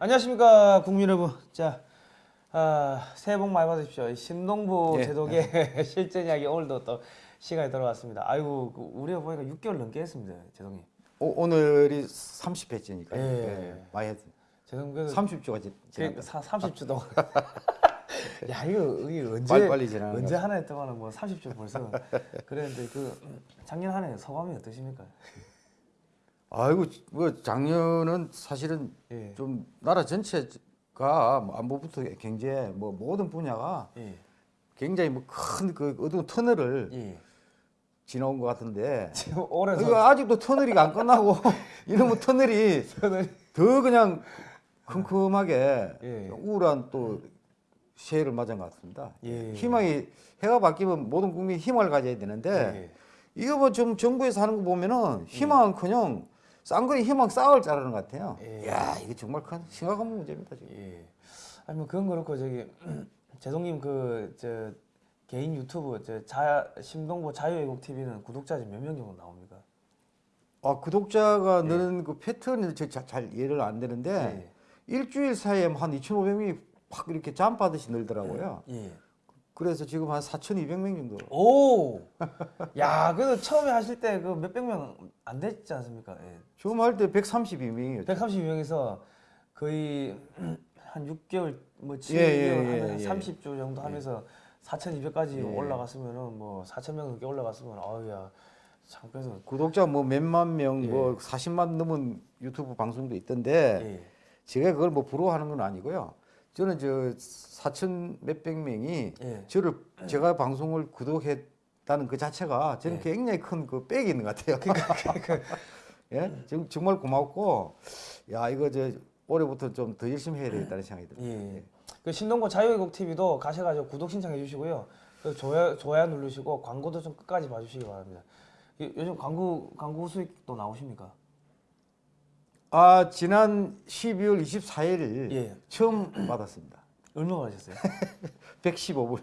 안녕하십니까 국민 여러분. 자, 아, 새해 복 많이 받으십시오. 이 신동부 예. 제독의 실전 이야기 오늘도 또 시간이 돌아왔습니다. 아이고 그 우리가 보니까 6개월 넘게 했습니다, 제동님. 오, 늘이 30회째니까 예. 예. 많이 했어요. 제동 그래서 30주가 그 지났다. 사- 30주 동안. 야 이거 이게 언제 빨리 빨리 지나가는 언제 한해 동안은 뭐 30주 벌써 그랬는데 그 작년 한 해 소감이 어떠십니까? 아이고 뭐 작년은 사실은 예. 좀 나라 전체가 뭐 안보부터 경제 뭐 모든 분야가 예. 굉장히 뭐 큰 그 어두운 터널을 예. 지나온 것 같은데 지금 올해 이거 아직도 터널이 안 끝나고 이러면 터널이 저는 더 그냥 큼큼하게 예. 우울한 또 새해를 맞은 것 같습니다. 예. 희망이 해가 바뀌면 모든 국민이 희망을 가져야 되는데 예. 이거 뭐좀 정부에서 하는 거 보면은 희망은커녕 쌍거리 희망 싸울 자르는 것 같아요. 예. 야 이게 정말 큰 심각한 문제입니다 지금. 예. 아니 뭐 그건 그렇고 저기 제동님 그 저 개인 유튜브 저 자 심동보 자유애국 TV는 구독자 지금 몇 명 정도 나옵니까? 아 구독자가 예. 느는 그 패턴을 저 자- 잘 이해를 안 되는데 예. 일주일 사이에 한 2,500명이 확 이렇게 잠바듯이 늘더라고요. 예. 그래서 지금 한 4,200명 정도. 오. 야, 그래도 처음에 하실 때 그 몇백 명 안 됐지 않습니까? 예. 처음 할 때 132명이었죠. 132명에서 거의 한 6개월 뭐 7개월 예, 예, 예, 예. 30주 정도 하면서 4,200까지 예. 올라갔으면은 뭐 4,000명 넘게 올라갔으면 아우야. 참 그래서 구독자 뭐 몇만 명, 예. 뭐 40만 넘은 유튜브 방송도 있던데 예. 제가 그걸 뭐 부러워하는 건 아니고요. 저는 저 4천 몇백 명이 예. 저를 제가 방송을 구독했다는 그 자체가 저는 예. 굉장히 큰 그 백이 있는 것 같아요. 예, 정- 정말 고맙고 야 이거 저 올해부터 좀 더 열심히 해야 되겠다는 생각이 들어요. 예. 그 신동고 자유애국 TV도 가셔가지고 구독 신청해 주시고요. 그 좋아요 좋아요 누르시고 광고도 좀 끝까지 봐주시기 바랍니다. 요- 요즘 광고 광고 수익도 나오십니까? 아 지난 12월 24일 예. 처음 받았습니다. 얼마 받으셨어요? 115불.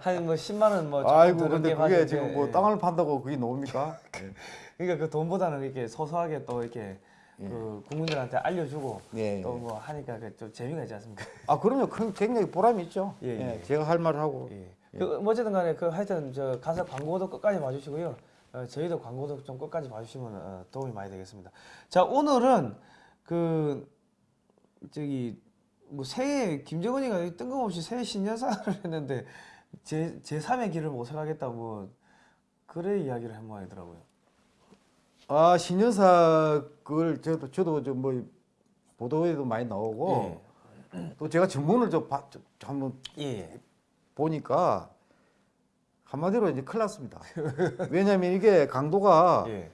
한 뭐 10만 원 뭐 아이고 근데 그게 지금 뭐 땅을 판다고 그게 나옵니까? 예. 그러니까 그 돈보다는 이렇게 소소하게 또 이렇게 그 국민들한테 알려주고 예, 또뭐 하니까 그좀 재미가 있지 않습니까? 아 그럼요. 큰 굉장히 보람이 있죠. 예, 예, 예. 제가 할 말을 하고. 예. 그 어쨌든 간에 그 하여튼 저 가서 광고도 끝까지 봐주시고요. 어, 저희도 광고도 좀 끝까지 봐주시면 어, 도움이 많이 되겠습니다. 자 오늘은 그 저기 뭐 새해 김정은이가 뜬금없이 새해 신년사를 했는데 제 제3의 길을 모색하겠다 뭐 그래 이야기를 한 모양이더라고요. 아 신년사 그걸 저도 저도 좀뭐 보도에도 많이 나오고 또 제가 전문을 좀, 한번 예. 보니까 한마디로 이제 큰일 났습니다. 왜냐하면 이게 강도가 예.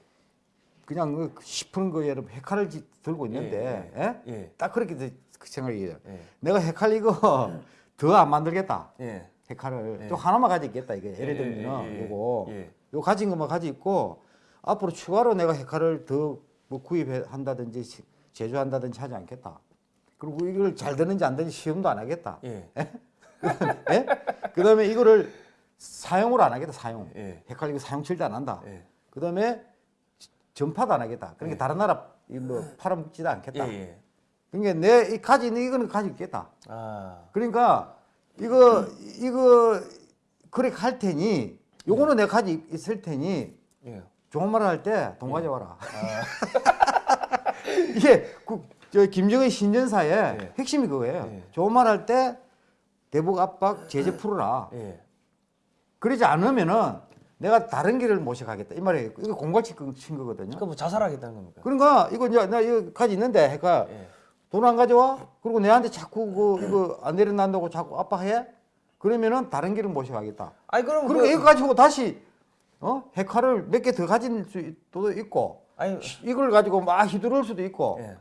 그냥 그 싶은 거에 여러분 헤칼을 지- 들고 있는데 예? 예. 딱 그렇게 돼- 그 생각이에요. 예. 내가 헤칼 이거 더 안 만들겠다. 예. 헤칼을 예. 또 하나만 가지고 있겠다 이게 예를 예, 들면 예, 예, 요거 예. 요 가진 것만 가지고 있고 앞으로 추가로 내가 헤칼을 더 뭐 구입한다든지 시- 제조한다든지 하지 않겠다. 그리고 이걸 잘 되는지 안 되는지 시험도 안 하겠다. 예. 예? 그다음에 이거를 사용을 안 하겠다. 사용. 예. 헤칼 이거 사용 칠도 안 한다. 예. 그 다음에 전파도 안 하겠다. 그러니까 예. 다른 나라 이뭐 팔아먹지도 않겠다. 예. 예. 그러니까 내이 가지 있는 이거는 가지고 있겠다. 아. 그러니까 이거 이거 그렇게 할 테니 요거는 내가 가지고 있을 테니 예. 좋은 말을 할 때 돈 가져와라. 이게 그, 저 김정은 신년사의 예. 핵심이 그거예요. 예. 좋은 말 할 때 대북 압박 제재 풀어라. 예. 그러지 않으면은 내가 다른 길을 모셔가겠다. 이 말이에요. 이거 공갈치 친 거거든요. 그럼 뭐 자살하겠다는 겁니까? 그러니까 이거 이제 나 이거 가지 있는데 해가 예. 돈안 가져와? 그리고 내한테 자꾸 그 이거 안 내려난다고 자꾸 압박해? 그러면은 다른 길을 모셔가겠다. 아니 그럼 그리고 그, 이거 가지고 다시 어 핵화를 몇 개 더 가질 수도 있고 아니 이걸 가지고 막 휘두를 수도 있고 예.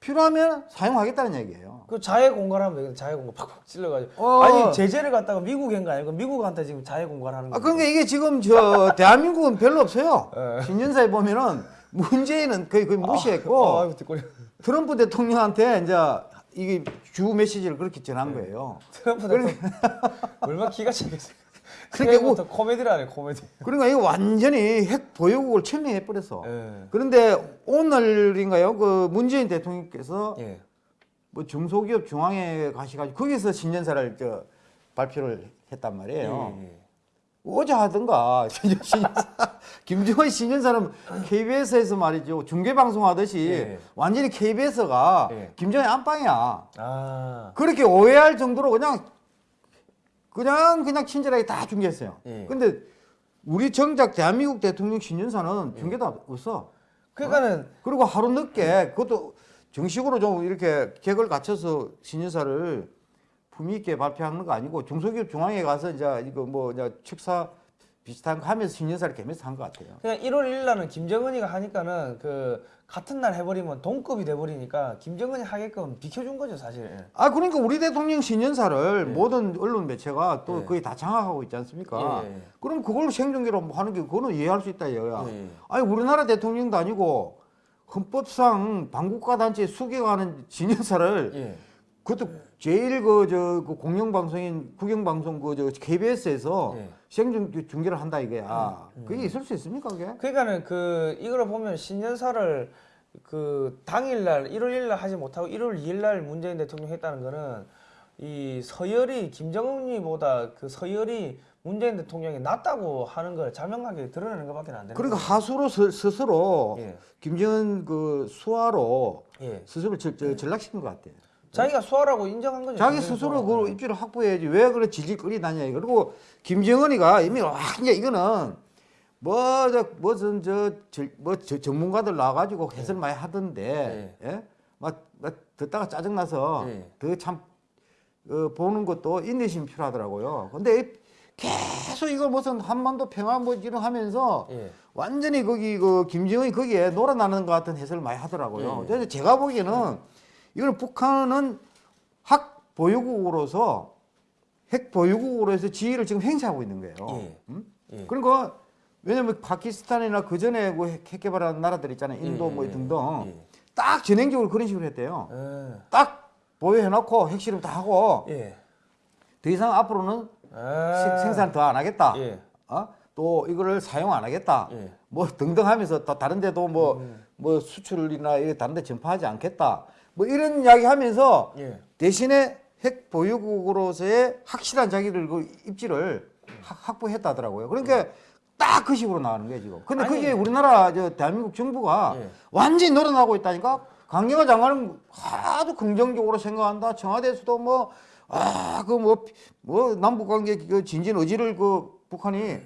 필요하면 사용하겠다는 얘기예요. 그 자해 공갈하면 되겠네. 자해 공갈 팍팍 찔러가지고. 어. 아니 제재를 갖다가 미국인 거 아니고 미국한테 지금 자해 공갈하는 거. 아 그러니까 이게 지금 저 대한민국은 별로 없어요. 예. 신년사에 보면은 문재인은 거의 거의 무시했고 아, 뒷골이. 트럼프 대통령한테 이제 이게 주 메시지를 그렇게 전한 거예요. 트럼프 대통령 얼마나 기가 차겠어요. 그러니까 하네 코미디. 그러니까 이거 완전히 핵 보유국을 천명해 버렸어. 예. 그런데 오늘인가요? 그 문재인 대통령께서 예. 뭐 중소기업 중앙회 가셔가지고 거기서 신년사를 저 발표를 했단 말이에요. 예, 예. 어제 하던가 신년사 김정은 신년사는 KBS에서 말이죠 중계 방송 하듯이 예. 완전히 KBS가 예. 김정은 안방이야. 아, 그렇게 오해할 정도로 그냥 그냥 그냥 친절하게 다 중계했어요. 예. 근데 우리 정작 대한민국 대통령 신년사는 중계도 없어. 그러니까는 그리고 하루 늦게 그것도 정식으로 좀 이렇게 객을 갖춰서 신년사를 품위 있게 발표하는 거 아니고 중소기업 중앙에 가서 이제 이거 뭐 이제 축사 비슷한 거 하면서 신년사를 개면서 한 것 같아요. 그냥 1월 1일 날은 김정은이가 하니까는 그 같은 날 해버리면 동급이 돼버리니까 김정은이 하게끔 비켜준 거죠 사실. 아 그러니까 우리 대통령 신년사를 모든 언론 매체가 또 예. 거의 다 장악하고 있지 않습니까? 예, 예. 그럼 그걸 생중계로 뭐 하는 게 그거는 이해할 수 있다 이거야. 예. 아니 우리나라 대통령도 아니고 헌법상 반국가 단체 수개가는 신년사를 예. 그것도 제일 그저 공영 방송인 국영 방송 그저 KBS에서 예. 생중 중계를 한다 이거야. 그게 있을 수 있습니까 그게? 그러니까는 그 이걸 보면 신년사를 그 당일날 1월 1일 날 하지 못하고 1월 2일 날 문재인 대통령 했다는 거는 이 서열이 김정은이보다 그 서열이 문재인 대통령이 낫다고 하는 걸 자명하게 드러내는 것밖에 안 되는 그러니까 거예요. 하수로 스, 스스로 예. 김정은 그 수하로 예. 스스로 전락시킨 것 같아. 자기가 수하라고 인정한 거죠. 자기 스스로. 그 입지를 확보해야지 왜 그래 질질 끌리다냐 이거. 그리고 김정은이가 이미 와 이제 이거는 뭐 저 무슨 저뭐 전문가들 나와가지고 해설 많이 하던데 예? 막, 막 듣다가 짜증 나서 예. 더참 어, 보는 것도 인내심 필요하더라고요. 근데 이- 계속 이거 무슨 한반도 평화 뭐 이런 하면서 예. 완전히 거기 그 김정은이 거기에 놀아나는 것 같은 해설을 많이 하더라고요. 예. 제가 보기에는 이거는 북한은 핵 보유국으로서 핵 보유국으로 해서 지위를 지금 행사하고 있는 거예요. 예. 음? 예. 그러니까 왜냐면 파키스탄이나 그 전에 그 핵- 핵 개발한 나라들 있잖아요. 인도 예, 뭐 예, 등등 예. 딱 전행적으로 그런 식으로 했대요. 예. 딱 보유해놓고 핵실험 다 하고 예. 더 이상 앞으로는 아. 생- 생산 더 안 하겠다. 예. 어? 또 이거를 사용 안 하겠다. 예. 뭐 등등 하면서 또 다른 데도 뭐, 음. 뭐 수출이나 다른 데 전파하지 않겠다. 뭐 이런 이야기 하면서 예. 대신에 핵 보유국으로서의 확실한 자기들 그 입지를 확- 확보했다더라고요. 그러니까 딱그 식으로 나가는 거예요, 지금. 근데 아니. 그게 우리나라 저 대한민국 정부가 예. 완전히 늘어나고 있다니까? 강경화 장관은 하도 긍정적으로 생각한다. 청와대에서도 뭐, 아, 그 뭐, 뭐, 남북 관계 그 진진 의지를 그 북한이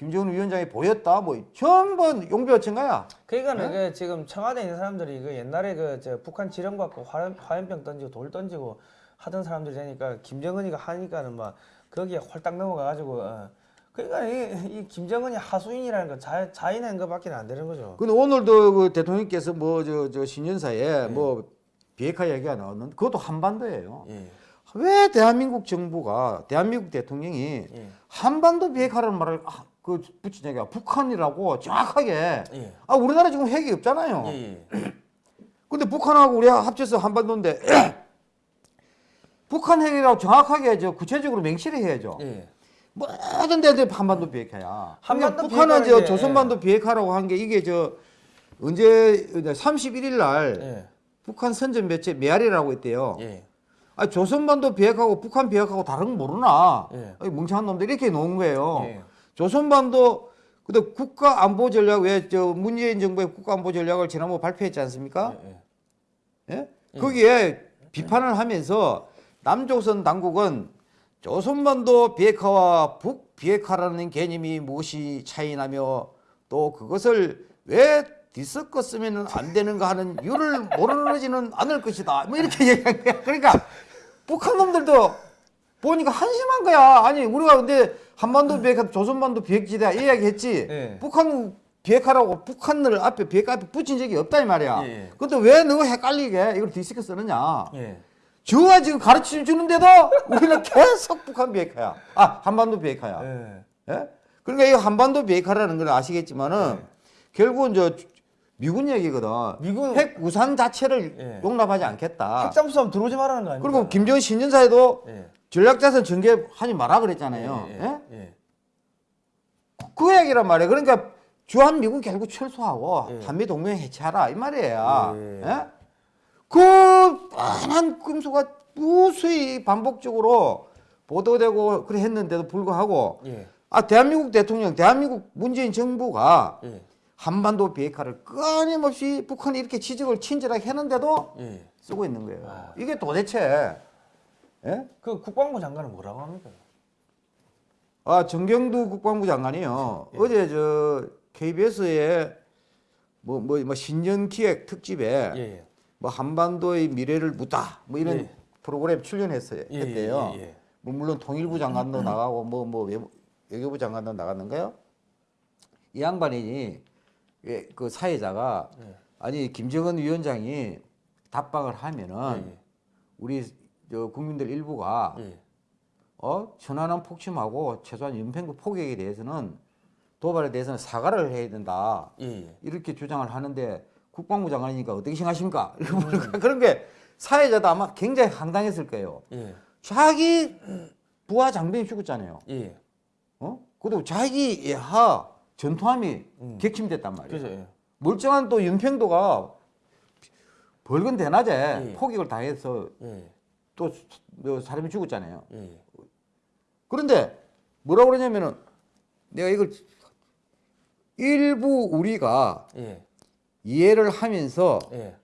김정은 위원장이 보였다. 뭐, 전부 용비어친 거야. 그러니까 네? 그 지금 청와대에 있는 사람들이 그 옛날에 그저 북한 지령 받고 화염, 화염병 던지고 돌 던지고 하던 사람들이 되니까 김정은이가 하니까는 막 거기에 홀딱 넘어가가지고 어. 그러니까 이, 이 김정은이 하수인이라는 거 자, 자인한 것밖에 안 되는 거죠. 근데 오늘도 그 대통령께서 뭐, 저, 저, 신년사에 네. 뭐, 비핵화 얘기가 나왔는데, 그것도 한반도예요. 예. 왜 대한민국 정부가, 대한민국 대통령이 예. 한반도 비핵화라는 말을 아, 그 붙이냐가 북한이라고 정확하게 예. 아 우리나라 지금 핵이 없잖아요. 예. 예. 근데 북한하고 우리 합쳐서 한반도인데 북한 핵이라고 정확하게 저 구체적으로 명시를 해야죠. 예. 모든 데들 한반도 비핵화야. 한반도 그러니까 북한은 저 조선반도 비핵화라고 한 게 이게 저 언제 31일 날 예. 북한 선전 매체 메아리라고 있대요. 예. 아 조선반도 비핵화하고 북한 비핵화하고 다른 거 모르나? 예. 이 멍청한 놈들 이렇게 놓은 거예요. 예. 조선반도 근데 국가 안보 전략 왜 저 문재인 정부의 국가 안보 전략을 지난번 발표했지 않습니까? 예. 예? 거기에 비판을 하면서 남조선 당국은 조선반도 비핵화와 북 비핵화라는 개념이 무엇이 차이나며 또 그것을 왜 뒤섞었으면 안 되는가 하는 이유를 모르지는 않을 것이다. 뭐 이렇게 얘기한 거야. 그러니까 북한 놈들도 보니까 한심한 거야. 아니 우리가 근데 한반도 비핵화, 조선반도 비핵지다 이야기했지. 예. 북한 비핵화라고 북한을 앞에 비핵화 앞에 붙인 적이 없다 이 말이야. 예. 근데 왜 너가 헷갈리게 이걸 뒤섞여 쓰느냐? 예. 저가 지금 가르쳐 주는데도 우리는 계속 북한 비핵화야. 아 한반도 비핵화야. 예. 예? 그러니까 이 한반도 비핵화라는 걸 아시겠지만은 네. 결국은 저 미군 얘기거든. 미군- 핵 우산 자체를 예. 용납하지 않겠다. 핵잠수함 들어오지 말라는 거 아닙니까? 그리고 김정은 신년사에도 예. 전략자산 전개하지 마라 그랬잖아요. 예. 예? 예. 예. 그 얘기란 말이에요. 그러니까 주한 미군 결국 철수하고 예. 한미 동맹 해체하라 이 말이에요. 예. 예? 그 뻔한 금수가 무수히 반복적으로 보도되고 그래 했는데도 불구하고 예. 아 대한민국 대통령, 대한민국 문재인 정부가 예. 한반도 비핵화를 끊임없이 북한이 이렇게 지적을 친절하게 했는데도 예. 쓰고 있는 거예요. 아. 이게 도대체 예? 그 국방부 장관은 뭐라고 합니까? 아 정경두 국방부 장관이요 예. 어제 저 KBS에 뭐뭐뭐 신년 기획 특집에 예. 예. 뭐 한반도의 미래를 묻다 뭐 이런 예. 프로그램 출연했어요 예, 했대요. 뭐 물론 통일부 장관도 나가고 뭐뭐 외교부 장관도 나갔는가요? 이 양반이 예, 그 사회자가 예. 아니 김정은 위원장이 답방을 하면은 예, 우리 저 국민들 일부가 예. 어 천안함 폭침하고 최소한 연평도 포격에 대해서는 도발에 대해서는 사과를 해야 된다 예. 예. 이렇게 주장을 하는데 국방부 장관이니까 어떻게 생각하십니까? 그런 게 사회자도 아마 굉장히 황당했을 거예요. 예. 자기 부하 장병이 죽었잖아요. 예. 어? 그래도 자기 예하 전투함이 음. 격침됐단 말이에요. 그죠. 예. 멀쩡한 또 연평도가 벌건 대낮에 예. 포격을 당해서 예. 또뭐 사람이 죽었잖아요. 예. 그런데 뭐라 그러냐면은 내가 이걸 일부 우리가 예. 이해를 하면서 예.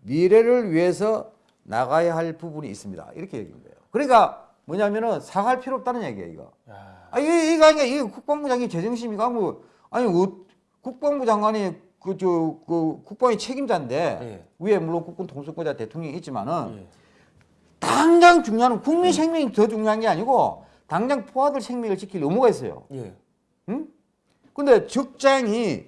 미래를 위해서 나가야 할 부분이 있습니다. 이렇게 얘기한 거예요. 그러니까 뭐냐면은 사과할 필요 없다는 얘기예요, 이거. 야. 아, 이게, 이거 아니야. 이게 국방부 장관이 제정신이가 뭐, 아니, 어, 국방부 장관이 그, 저, 그, 국방의 책임자인데, 예. 위에 물론 국군 통수권자 대통령이 있지만은, 예. 당장 중요한 건 국민 생명이 더 중요한 게 아니고, 당장 포화들 생명을 지킬 의무가 있어요. 예. 응? 근데 적장이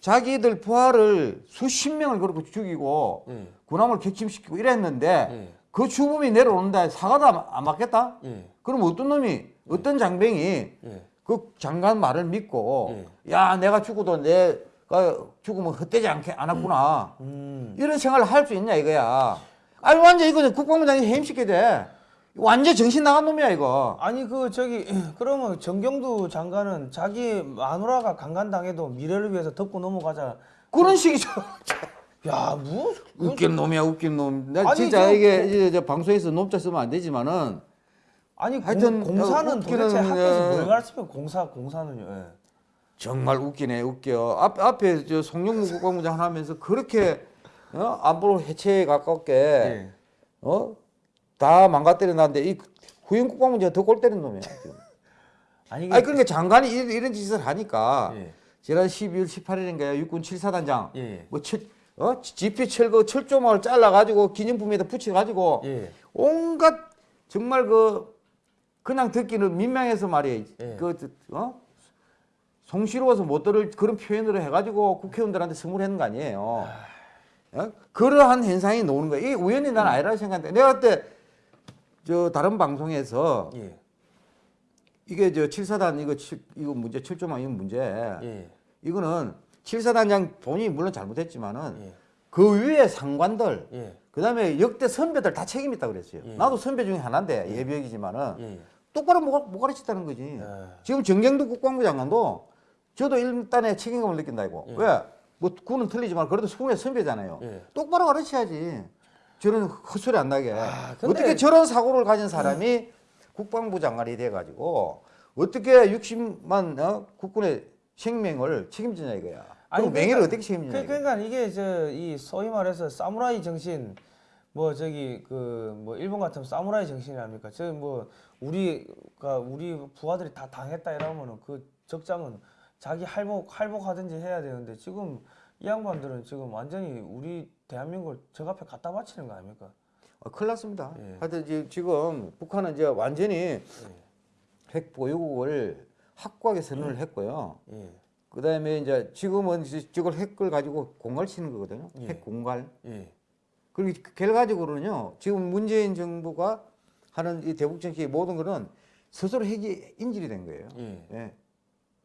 자기들 부하를 수십 명을 그렇게 죽이고, 예. 군함을 격침시키고 이랬는데, 예. 그 주범이 내려오는데 사과도 안, 안 맞겠다? 예. 그럼 어떤 놈이, 어떤 장병이 예. 그 장관 말을 믿고 예. 야 내가 죽어도 내가 죽으면 헛되지 않게 않았구나 음. 이런 생각을 할 수 있냐 이거야 아니 완전 이거 국방부장이 해임시켜야 돼 완전 정신 나간 놈이야 이거 아니 그 저기 그러면 정경두 장관은 자기 마누라가 강간당해도 미래를 위해서 덮고 넘어가자. 그런 식이죠 야, 뭐 그- 웃긴 놈이야 웃긴 놈나 진짜 저- 이게 이제 저 방송에서 놈자 쓰면 안 되지만은 아니 하여튼, 공, 공사는 어, 웃기는, 도대체 학교에서 어, 뭘 가르치면 공사 공사는요. 예. 정말 웃기네 웃겨 앞, 앞에 저 송영무 국방부장 하면서 그렇게 어? 안보로 해체에 가깝게 예. 어? 다 망가뜨려 놨는데 이 후임 국방부장 더골 때린 놈이야. 지금. 아니 아니 그러니까 장관이 이런, 이런 짓을 하니까 예. 지난 12월 18일인가요? 육군 7사단장 예. 뭐 철, 어? 지피 철거 철조망을 잘라 가지고 기념품에다 붙여 가지고 예. 온갖 정말 그 그냥 듣기는 민망해서 말이에요. 예. 그 어? 송시로워서 못 들을 그런 표현으로 해가지고 국회의원들한테 선물했는 거 아니에요. 어? 그러한 현상이 나오는 거예요. 이게 우연히 난 아니라고 생각하는데 내가 그때 저 다른 방송에서 예. 이게 저 칠사단 이거 칠- 이거 문제 철조망 이거 문제 예. 이거는 칠사단장 본인이 물론 잘못했지만은 예. 그 위에 상관들 예. 그다음에 역대 선배들 다 책임 있다 그랬어요. 예. 나도 선배 중에 하나인데 예비역이지만은 예. 똑바로 못, 못 가르쳤다는 거지. 예. 지금 정경도 국방부 장관도 저도 일단의 책임감을 느낀다 이거. 예. 왜? 뭐 군은 틀리지만 그래도 수군의 선배잖아요. 예. 똑바로 가르쳐야지. 저런 헛소리 안 나게. 아, 근데- 어떻게 저런 사고를 가진 사람이 국방부 장관이 돼가지고 어떻게 60만 어? 국군의 생명을 책임지냐 이거야. 아니 그러니까- 명예를 어떻게 책임지냐 그, 이거야. 그러니까 이게 저이 소위 말해서 사무라이 정신 뭐 저기 그 뭐 일본 같은 사무라이 정신이 아닙니까? 저뭐 우리가 우리 부하들이 다 당했다 이러면은 그 적장은 자기 할복 할복하든지 해야 되는데 지금 이 양반들은 지금 완전히 우리 대한민국을 적 앞에 갖다 바치는 거 아닙니까? 어, 큰일 났습니다. 예. 하여튼 지- 지금 북한은 이제 완전히 핵 보유국을 확고하게 선언을 했고요. 예. 그다음에 이제 지금은 이제 저걸 핵을 가지고 공갈 치는 거거든요. 예. 핵 공갈. 예. 그리고 결과적으로는요. 지금 문재인 정부가 하는 이 대북 정책의 모든 거는 스스로 핵이 인질이 된 거예요. 예. 예.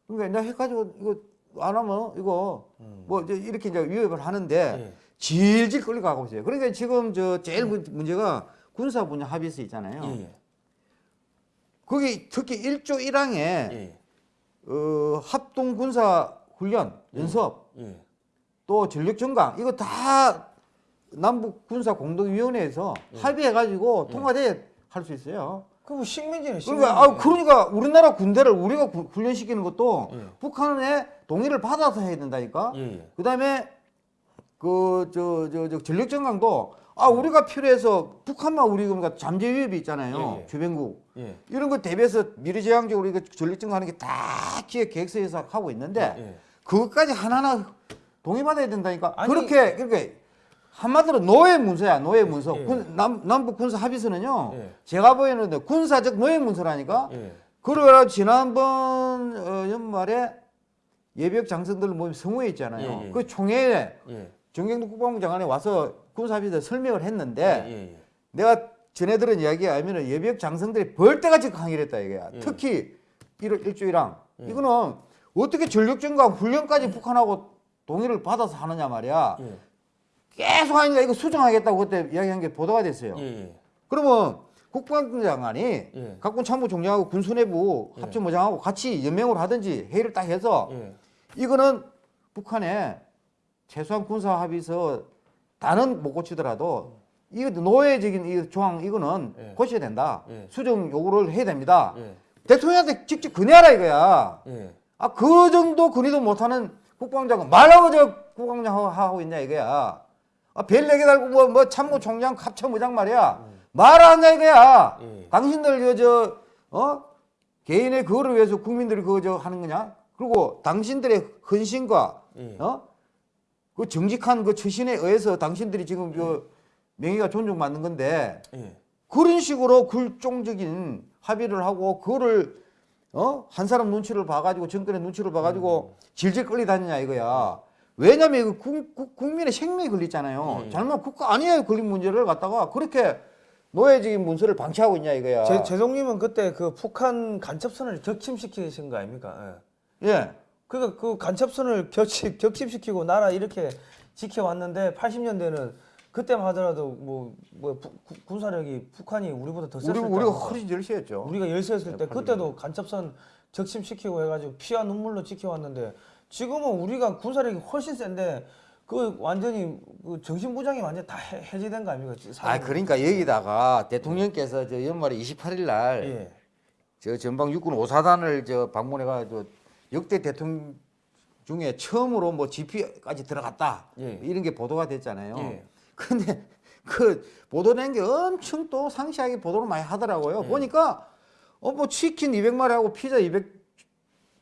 그러니까 내가 핵 가지고 이거 안 하면 이거 음. 뭐 이렇게 이제 위협을 하는데 예. 질질 끌려가고 있어요. 그러니까 지금 저 제일 문- 문제가 군사 분야 합의서 있잖아요. 예. 거기 특히 1조 1항에 예. 어, 합동 군사 훈련 연습 예. 또 전력 증강 이거 다 남북 군사 공동위원회에서 예. 합의해가지고 통과돼 할수 있어요. 그뭐 식민지네 식민지. 그러니까 아 그러니까 우리나라 군대를 우리가 구- 훈련시키는 것도 예. 북한의 동의를 받아서 해야 된다니까. 예, 예. 그다음에 그 저 저 저 전력 전강도 아 우리가 필요해서 북한만 우리 그러니까 잠재 위협이 있잖아요. 예, 예. 주변국 예. 이런 거 대비해서 미래 지향적으로 우리가 전력 전강하는 게 다 기획 계획서에서 하고 있는데 예. 그것까지 하나하나 동의받아야 된다니까. 아니- 그렇게 그렇게 한마디로 노예 문서야 노예 문서. 예. 군, 남, 남북 군사 합의서는요. 예. 제가 보이는데 군사적 노예 문서라니까. 예. 그러라 지난번 어, 연말에 예비역 장성들 모임 성우회 있잖아요. 예, 예. 그 총회에 예. 정경도 국방부 장관이 와서 군사 합의서 설명을 했는데. 내가 전해 들은 이야기에 하면은 예비역 장성들이 벌떼같이 강의를 했다 이거야. 예. 특히 일일조이랑 이거는 어떻게 전력전과 훈련까지 북한하고 동의를 받아서 하느냐 말이야. 예. 계속 하니까 이거 수정하겠다고 그때 이야기한 게 보도가 됐어요. 예. 예. 그러면 국방부 장관이 예. 각군 참모총장하고 군수내부 합참의장하고 같이 연맹을 하든지 회의를 딱 해서 예. 이거는 북한에 최소한 군사 합의서 다는 못 고치더라도 이거 노예적인 이 조항 이거는 예. 고쳐야 된다. 예. 수정 요구를 해야 됩니다. 예. 대통령한테 직접 건의하라 이거야. 예. 아그 정도 건의도 못하는 국방장관 말하고 저 국방장 하고- 하고 있냐 이거야. 아, 별 네개 달고 뭐, 뭐 참모총장 합참의장 말이야. 말하냐 이거야. 예. 당신들 그 저 어 개인의 그거를 위해서 국민들이 그거 저 하는 거냐? 그리고 당신들의 헌신과 예. 어? 그 정직한 그 처신에 의해서 당신들이 지금 그 명예가 존중받는 건데 예. 그런 식으로 굴종적인 합의를 하고 그거를 어? 한 사람 눈치를 봐가지고 정권의 눈치를 봐가지고 질질 끌리다니냐 이거야. 왜냐면 이거 국, 국, 국민의 생명이 걸리잖아요. 음. 잘못 국가 아니에요 걸린 문제를 갖다가 그렇게 노예적인 문서를 방치하고 있냐 이거야. 제, 제동님은 그때 그 북한 간첩선을 격침시키신 거 아닙니까? 예. 예. 그러니까 그 간첩선을 격침, 격침시키고 나라 이렇게 지켜왔는데 80년대는 그때만 하더라도 뭐, 뭐 부- 구- 군사력이 북한이 우리보다 더 우리 셌을 때 우리가 허리 절시했죠. 우리가 열세였을 때 네, 그때도 간첩선 적침시키고 해가지고 피와 눈물로 지켜왔는데 지금은 우리가 군사력이 훨씬 센데 그 완전히 그 정신부장이 완전 다 해, 해제된 거 아닙니까? 아 그러니까 여기다가 대통령께서 저 연말에 28일 날 예. 저 전방 육군 5사단을 저 방문해가지고 역대 대통령 중에 처음으로 뭐 GP까지 들어갔다 예. 이런 게 보도가 됐잖아요. 예. 근데 그 보도된 게 엄청 또 상시하게 보도를 많이 하더라고요. 보니까 어 뭐 치킨 200마리하고 피자 200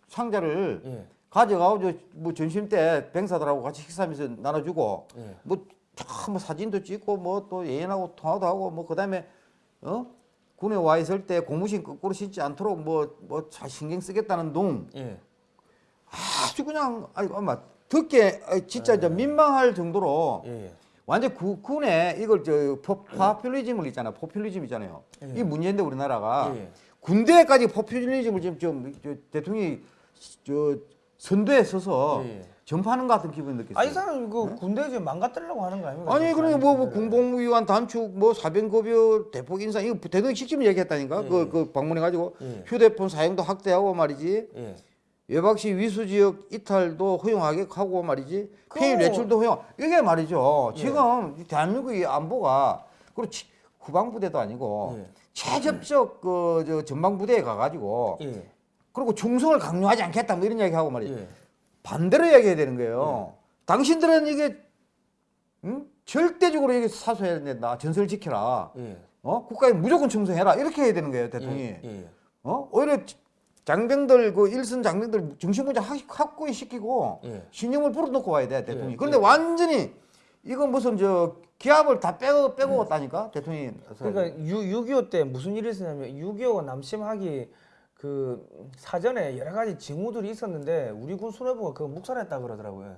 상자를 예. 가져가고 저뭐 점심 때 병사들하고 같이 식사하면서 나눠주고 예. 뭐, 참, 뭐 사진도 찍고 뭐 또 예인하고 통화도 하고 뭐 그다음에 어 군에 와 있을 때 고무신 거꾸로 신지 않도록 뭐뭐 신경 쓰겠다는 둥 예. 아주 그냥 아이 엄마 듣게 아이, 진짜 저 민망할 정도로 예. 완전 구, 군에 이걸 저 포, 파퓰리즘을 있잖아 포퓰리즘 있잖아요 이 문제인데 우리나라가 예. 군대까지 포퓰리즘을 지금 좀 저, 대통령이 저 선두에 서서 예. 전파하는 것 같은 기분이 느꼈어요. 아이 사람 그 군대 지금 망가뜨리려고 하는 거 아닙니까? 아니 지금 그러니까 뭐, 뭐. 군복무위원 단축 뭐 사병급여 대폭 인상 이거 대통령 직접 얘기했다니까 예. 그, 그 방문해 가지고 예. 휴대폰 사용도 확대하고 말이지 예. 외박 시 위수 지역 이탈도 허용하게 하고 말이지 폐임 외출도 허용 이게 말이죠 예. 지금 이 대한민국의 안보가 그렇지 후방 부대도 아니고 예. 최접적 그 저 전방 부대에 가가지고 예. 그리고 충성을 강요하지 않겠다 뭐 이런 이야기 하고 말이지 예. 반대로 이야기해야 되는 거예요. 당신들은 이게 응? 절대적으로 이게 사수해야 된다. 전설 지켜라. 예. 어? 국가에 무조건 충성해라. 이렇게 해야 되는 거예요, 대통령이. 예. 예. 어? 오히려 장병들 그 일선 장병들 정신문제 확고히 시키고 예. 신념을 불어넣고 와야 돼, 대통령이. 예, 그런데 예. 완전히 이건 무슨 저 기합을 다 빼고 빼고 왔다니까, 대통령이. 그러니까 6.25 때 무슨 일이 있었냐면 6.25 남심하기 그 사전에 여러 가지 징후들이 있었는데 우리 군 수뇌부가 그거 묵살했다 그러더라고요.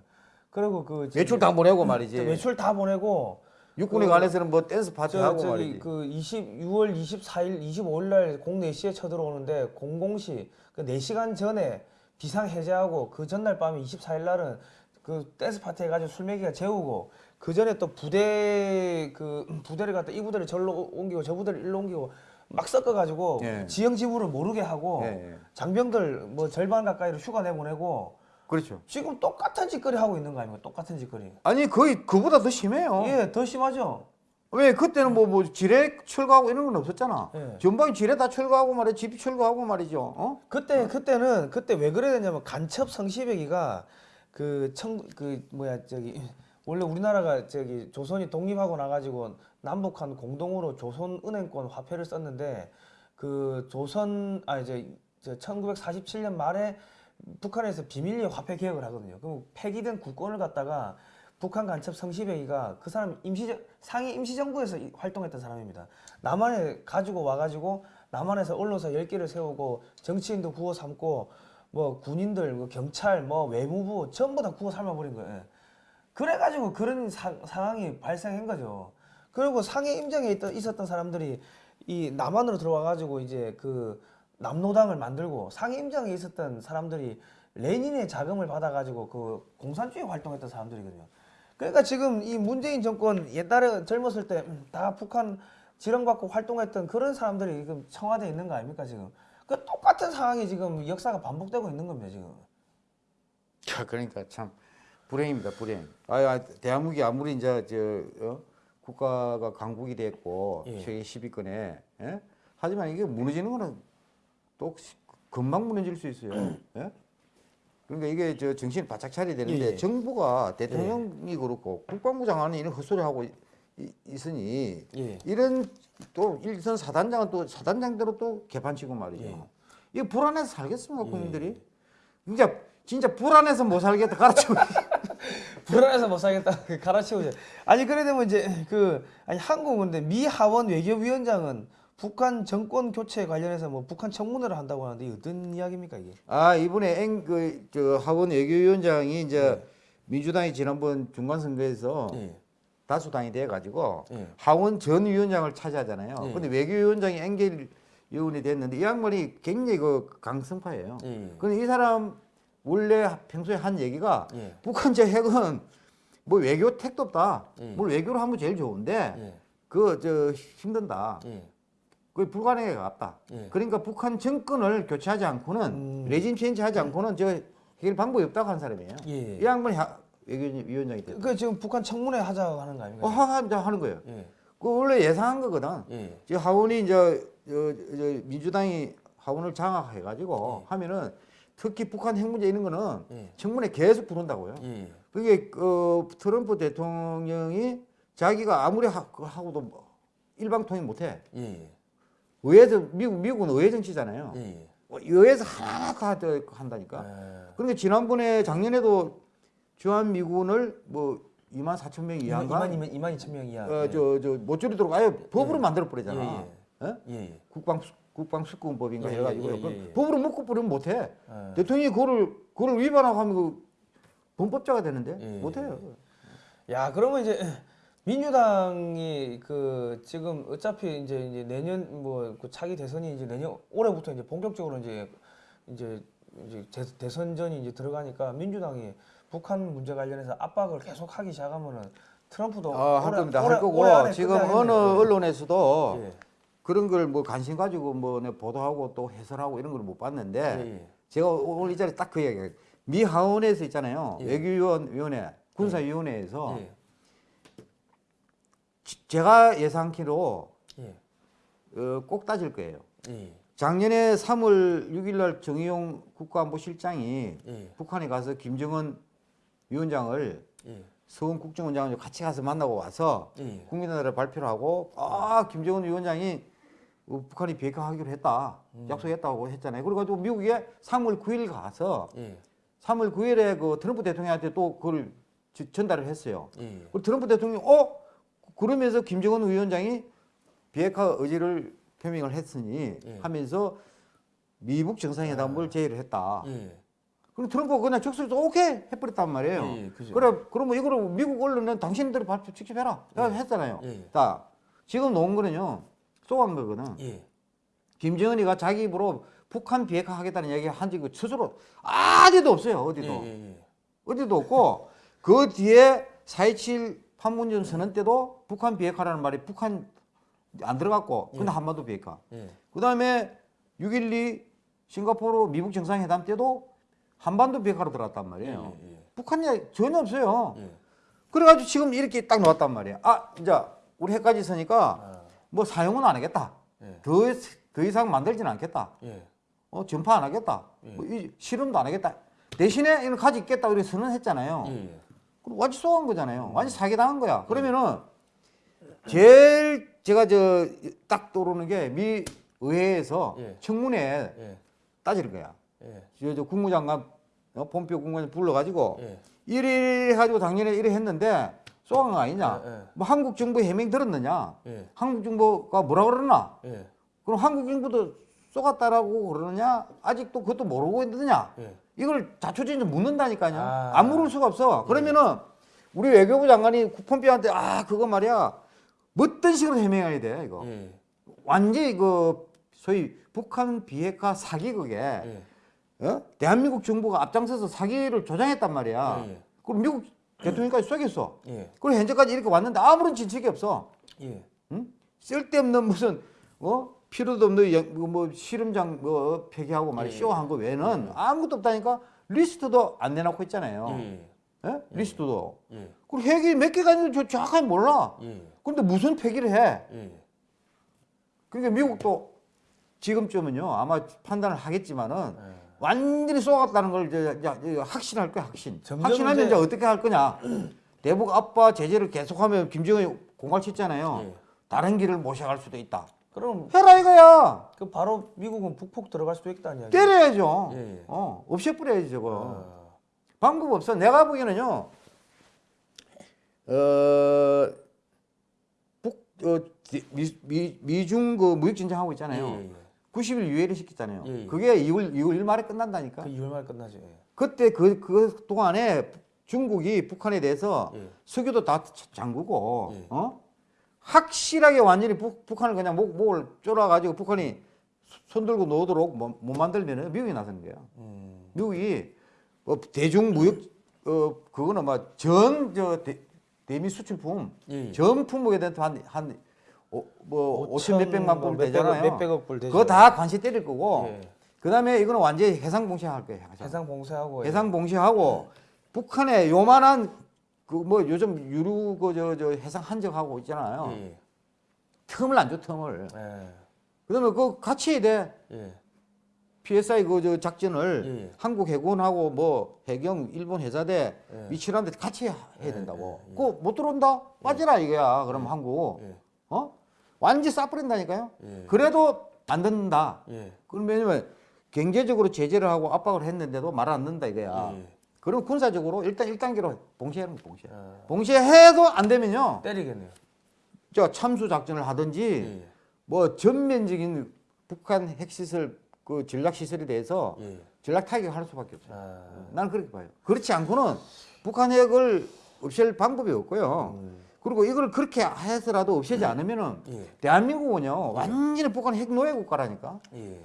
그리고 그 외출 다 보내고 말이지. 외출 다 보내고 육군에 그- 관해서는 뭐 댄스 파티 저 하고 저기 말이지. 그 20, 6월 24일, 25일 날공 4시에 쳐들어오는데 00시 그 4시간 전에 비상 해제하고 그 전날 밤에 24일 날은 그 댄스 파티 해가지고 술 먹이가 재우고 그 전에 또 부대 그 부대를 갖다 이 부대를 절로 옮기고 저 부대를 일로 옮기고 막 섞어가지고 예. 지형 지부를 모르게 하고 예, 예. 장병들 뭐 절반 가까이로 휴가 내보내고 그렇죠. 지금 똑같은 짓거리 하고 있는 거 아닙니까? 똑같은 짓거리. 아니 거의 그보다 더 심해요. 예, 더 심하죠. 왜 그때는 뭐, 뭐 지뢰 철거하고 이런 건 없었잖아. 예. 전방에 지뢰 다 철거하고 말이야, 집 철거하고 말이죠. 어? 그때 그때는 그때 왜 그래야 되냐면 간첩 성시백이가 그청그 뭐야 저기 원래 우리나라가 저기 조선이 독립하고 나가지고 남북한 공동으로 조선은행권 화폐를 썼는데 그 조선 아 이제 저 1947년 말에 북한에서 비밀리에 화폐 개혁을 하거든요. 그럼 폐기된 국권을 갖다가 북한 간첩 성시백이가 그 사람 임시 상위 임시정부에서 이- 활동했던 사람입니다. 남한에 가지고 와가지고 남한에서 언론사 10개를 세우고 정치인도 구워 삼고 뭐 군인들, 뭐 경찰, 뭐 외무부 전부 다 구워 삶아버린 거예요. 예. 그래가지고 그런 사- 상황이 발생한 거죠. 그리고 상해 임장에 있던, 있었던 사람들이 이 남한으로 들어와가지고 이제 그 남노당을 만들고 상해 임장에 있었던 사람들이 레닌의 자금을 받아가지고 그 공산주의 활동했던 사람들이거든요. 그러니까 지금 이 문재인 정권 옛날에 젊었을 때 다 북한 지령받고 활동했던 그런 사람들이 지금 청와대에 있는 거 아닙니까 지금? 그 똑같은 상황이 지금 역사가 반복되고 있는 겁니다 지금. 야, 그러니까 참 불행입니다, 불행. 아, 아 대한민국이 아무리 이제 저 어? 국가가 강국이 됐고 예. 세계 10위권에 예? 하지만 이게 무너지는 거는 또 시- 금방 무너질 수 있어요. 예? 그러니까 이게 저 정신 바짝 차려야 되는데 예, 예. 정부가 대통령이 그렇고 국방부 장관이 이런 헛소리 하고 이- 있으니 예. 이런 또 일선 사단장은 또 사단장대로 또 개판치고 말이죠. 예. 이거 불안해서 살겠습니까 국민들이? 진짜 진짜 불안해서 못 살겠다 가르치고 불안해서 못 살겠다 그 갈아치우죠. 아니 그래 되면 이제 그 아니 한국은 근데 미 하원 외교위원장은 북한 정권 교체 관련해서 뭐 북한 청문회를 한다고 하는데 어떤 이야기입니까 이게? 아 이번에 앵그저 하원 외교위원장이 이제 민주당이 지난번 중간 선거에서 예. 다수당이 돼 가지고 예. 하원 전 위원장을 차지하잖아요. 예. 근데 외교위원장이 앵겔 의원이 됐는데 이 양반이 굉장히 그 강성파예요. 예. 근데 이 사람 원래 평소에 한 얘기가 예. 북한 저 핵은 뭐 외교 택도 없다. 예. 뭘 외교를 하면 제일 좋은데 예. 그저 힘든다. 예. 그게 불가능에 가깝다. 예. 그러니까 북한 정권을 교체하지 않고는 음. 레진 체인지하지 않고는 저 해결 방법이 없다고 한 사람이에요. 예. 이 양반이 하- 외교위원장이 됐다. 그 지금 북한 청문회 하자고 하는 거 아닙니까? 어, 하, 하, 하는 거예요. 예. 그 원래 예상한 거거든. 예. 저 하원이 이제 저, 저 민주당이 하원을 장악해가지고 하면은 특히 북한 핵 문제 이런 거는 예. 청문회 계속 부른다고요. 예. 그게 그 트럼프 대통령이 자기가 아무리 하, 그 하고도 뭐 일방 통행 못해. 예. 의회에서 미국 미국은 의회 정치잖아요. 예. 어, 의회에서 하나하나 다 저- 한다니까. 예. 그러니까 지난번에 작년에도 주한 미군을 뭐 2만 4천 명 이하인가? 2만 2만 2만 2천 명 이하. 어, 저, 저, 모쪼리도록 아예 법으로 만들어 버리잖아. 예, 어? 예. 예. 국방, 국방 수권법인가 예, 해가지고. 예, 예, 그 예. 법으로 묶고 버리면 못해. 예. 대통령이 그거를, 그거를 위반하고 하면 그 범법자가 되는데 예, 못해요. 야 그러면 이제 민주당이 그 지금 어차피 이제 이제 내년 뭐 그 차기 대선이 이제 내년 올해부터 이제 본격적으로 이제 이제 이제 대, 대선전이 이제 들어가니까 민주당이 북한 문제 관련해서 압박을 계속 하기 시작하면은 트럼프도 아, 할 겁니다. 올해- 할 거고 지금. 어느 언론에서도 예. 그런 걸 뭐 관심 가지고 뭐내 보도하고 또 해설하고 이런 걸 못 봤는데 예, 예. 제가 오늘 이 자리에 딱 그 얘기예요. 미 하원에서 있잖아요. 예. 외교위원회, 군사위원회에서 예. 지- 제가 예상키로 예. 어, 꼭 따질 거예요. 예. 작년에 3월 6일 날 정의용 국가안보실장이 예. 북한에 가서 김정은 위원장을 예. 서훈 국정원장을 같이 가서 만나고 와서 예. 국민들에 발표를 하고 아 김정은 위원장이 어, 북한이 비핵화하기로 했다 음. 약속했다고 했잖아요. 그래가지고 미국에 3월 9일 가서 예. 3월 9일에 그 트럼프 대통령한테 또 그걸 지- 전달을 했어요. 예. 그 트럼프 대통령이 어 그러면서 김정은 위원장이 비핵화 의지를 표명을 했으니 예. 하면서 미북 정상회담을 제의를 했다. 예. 그럼 트럼프가 그냥 적극적으로 오케이 해버렸단 말이에요. 예, 예. 그래 그러면 이거를 미국 언론은 당신들이 발표 직접 해라. 야, 했잖아요. 예. 자 지금 놓은 거는요 쏘한 거거든. 예. 김정은이가 자기 입으로 북한 비핵화 하겠다는 얘기 한 적이 스스로 어디도 없어요. 어디도. 예. 예. 어디도 없고 그 뒤에 4.27 판문점 선언 때도 북한 비핵화라는 말이 북한 안 들어갔고 근데 한반도 비핵화 예. 그 다음에 6.12 싱가포르 미국 정상회담 때도 한반도 비핵화로 들어갔단 말이에요. 예, 예. 북한이 전혀 없어요. 예. 그래가지고 지금 이렇게 딱 나왔단 말이에요. 아, 이제 우리 해까지 서니까 아, 뭐 사용은 안 하겠다. 예. 더, 더 이상 만들지는 않겠다. 예. 어, 전파 안 하겠다. 예. 뭐 이, 실험도 안 하겠다. 대신에 이걸 가지겠다. 우리 선언했잖아요. 그럼 완전 쏘한 거잖아요. 완전 사기당한 거야. 그러면은 제일 제가 저 딱 떠오르는 게 미 의회에서 예. 청문회 예. 따질 거야. 예. 저, 저 국무장관 어, 본표 국무장관 불러가지고 예. 이래 가지고 작년에 이래 했는데 거 아니냐? 예, 예. 뭐 한국 정부 해명 들었느냐? 예. 한국 정부가 뭐라 그러나? 예. 그럼 한국 정부도 쏘갔다라고 그러느냐? 아직도 그것도 모르고 있느냐? 예. 이걸 자초지종 묻는다니까요. 아. 안 물을 수가 없어. 그러면은 우리 외교부 장관이 폼페오한테 아 그거 말이야 어떤 식으로 해명해야 돼 이거. 예. 완전히 그 소위 북한 비핵화 사기극에 예. 어? 대한민국 정부가 앞장서서 사기를 조장했단 말이야. 예. 그럼 미국 대통령까지 쏘겠어. 예. 그리고 현재까지 이렇게 왔는데 아무런 진척이 없어. 예. 응? 쓸데없는 무슨 어 필요도 없는 영- 뭐, 뭐 실험장 뭐 폐기하고 말이 예. 쇼한 거 외에는 아무것도 없다니까 리스트도 안 내놓고 있잖아요. 예. 예? 리스트도. 예. 그리고 핵이 몇 개가 있는지 저 정확하게 몰라. 예. 그런데 무슨 폐기를 해? 예. 그러니까 미국도 지금쯤은요 아마 판단을 하겠지만은 예. 완전히 쏘았다는 걸 이제 이제 확신할 거야 확신. 확신하면 이제- 이제 어떻게 할 거냐? 대북 압박 제재를 계속하면 김정은이 공갈쳤잖아요. 예. 다른 길을 모셔갈 수도 있다. 그럼 해라 이거야. 그 바로 미국은 북폭 들어갈 수도 있다는 이야기. 때려야죠. 예, 예. 어, 없애버려야지 저거. 아. 방법 없어. 내가 보기에는요. 어, 북, 어, 미, 미, 미중 그 무역 전쟁 하고 있잖아요. 예, 예, 예. 90일 유예를 시켰잖아요. 예, 예. 그게 2월 2월 1 말에 끝난다니까. 그 2월 말 끝나죠. 예. 그때 그, 그 동안에 중국이 북한에 대해서 예. 석유도 다 잠그고, 예. 어? 확실하게 완전히 북, 북한을 그냥 목, 목을 졸아가지고 북한이 손 들고 놓도록 못, 못 만들면 미국이 나서는 거예요. 음. 미국이 뭐 대중 무역 어 그거는 막 전 저 대 미 수출품 예, 예. 전 품목에 대한 한 한 뭐 오천 몇백만 뭐불 몇백억, 되잖아요. 몇백억 불 되죠. 그거 다 관세 때릴 거고. 예. 그다음에 이거는 완전히 해상 봉쇄할 거예요. 해상, 해상 봉쇄하고 해상 봉쇄하고 북한에 요만한 그 뭐 요즘 유류 그저 저 해상 한적하고 있잖아요. 예. 예. 틈을 안 줘 틈을. 예. 그다음에 그 같이 해야 돼. 예. PSI 그 저 작전을 예, 예. 한국 해군하고 뭐 해경 일본 해사대 예. 미칠한데 같이 해야 예, 된다고. 예, 예. 그거 못 들어온다? 빠지라 이거야. 그럼 한국 예. 어 완전 싸버린다니까요. 예. 그래도 안 듣는다. 예. 그럼 왜냐면 경제적으로 제재를 하고 압박을 했는데도 말 안 듣는다 이거야. 예. 그럼 군사적으로 일단 1단계로 봉쇄하는 거 봉쇄. 아. 봉쇄해도 안 되면요. 때리겠네요. 저 참수 작전을 하든지 예. 뭐 전면적인 북한 핵시설 그 전략 시설에 대해서 예. 전략 타격할 수밖에 없어요. 아. 나는 그렇게 봐요. 그렇지 않고는 북한 핵을 없앨 방법이 없고요. 음. 그리고 이걸 그렇게 해서라도 없애지 않으면은 예. 대한민국은요 완전히 북한 핵 노예 국가라니까. 예.